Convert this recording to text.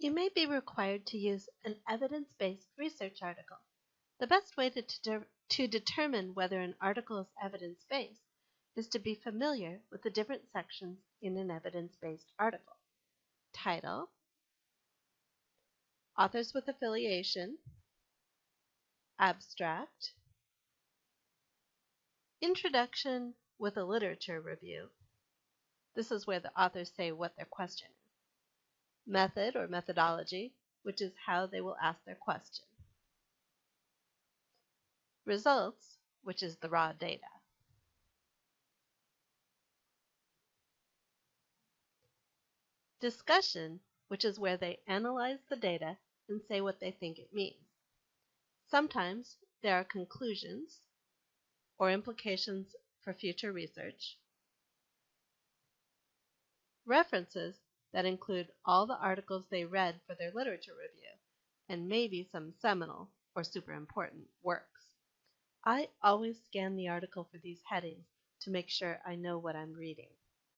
You may be required to use an evidence based research article. The best way to, to, to determine whether an article is evidence based is to be familiar with the different sections in an evidence based article. Title, authors with affiliation, abstract, introduction with a literature review. This is where the authors say what their question is method or methodology, which is how they will ask their question. Results, which is the raw data. Discussion, which is where they analyze the data and say what they think it means. Sometimes there are conclusions or implications for future research. References that include all the articles they read for their literature review, and maybe some seminal or super important works. I always scan the article for these headings to make sure I know what I'm reading.